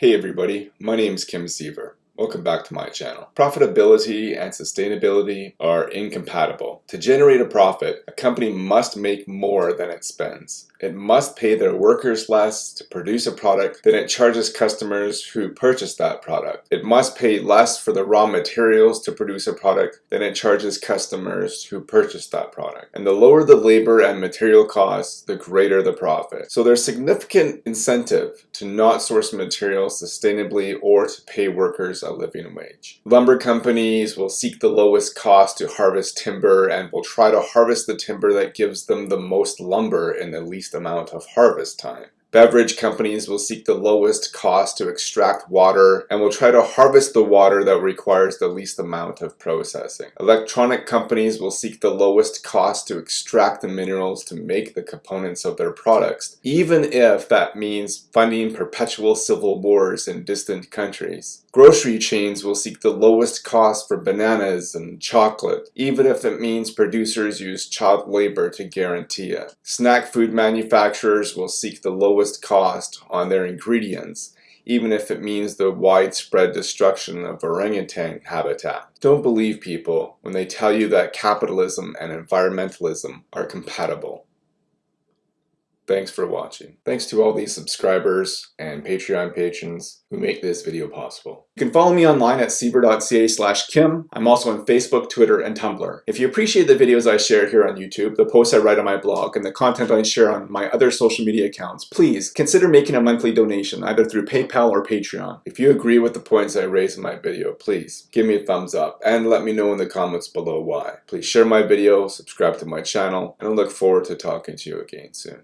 Hey everybody, my name is Kim Siever. Welcome back to my channel. Profitability and sustainability are incompatible. To generate a profit, a company must make more than it spends. It must pay their workers less to produce a product than it charges customers who purchase that product. It must pay less for the raw materials to produce a product than it charges customers who purchase that product. And the lower the labor and material costs, the greater the profit. So there's significant incentive to not source materials sustainably or to pay workers a living wage. Lumber companies will seek the lowest cost to harvest timber and will try to harvest the timber that gives them the most lumber in the least amount of harvest time. Beverage companies will seek the lowest cost to extract water and will try to harvest the water that requires the least amount of processing. Electronic companies will seek the lowest cost to extract the minerals to make the components of their products, even if that means funding perpetual civil wars in distant countries. Grocery chains will seek the lowest cost for bananas and chocolate, even if it means producers use child labor to guarantee it. Snack food manufacturers will seek the lowest cost on their ingredients, even if it means the widespread destruction of orangutan habitat. Don't believe people when they tell you that capitalism and environmentalism are compatible. Thanks for watching. Thanks to all these subscribers and Patreon patrons who make this video possible. You can follow me online at siever.ca slash kim. I'm also on Facebook, Twitter, and Tumblr. If you appreciate the videos I share here on YouTube, the posts I write on my blog, and the content I share on my other social media accounts, please consider making a monthly donation either through PayPal or Patreon. If you agree with the points I raise in my video, please give me a thumbs up and let me know in the comments below why. Please share my video, subscribe to my channel, and I look forward to talking to you again soon.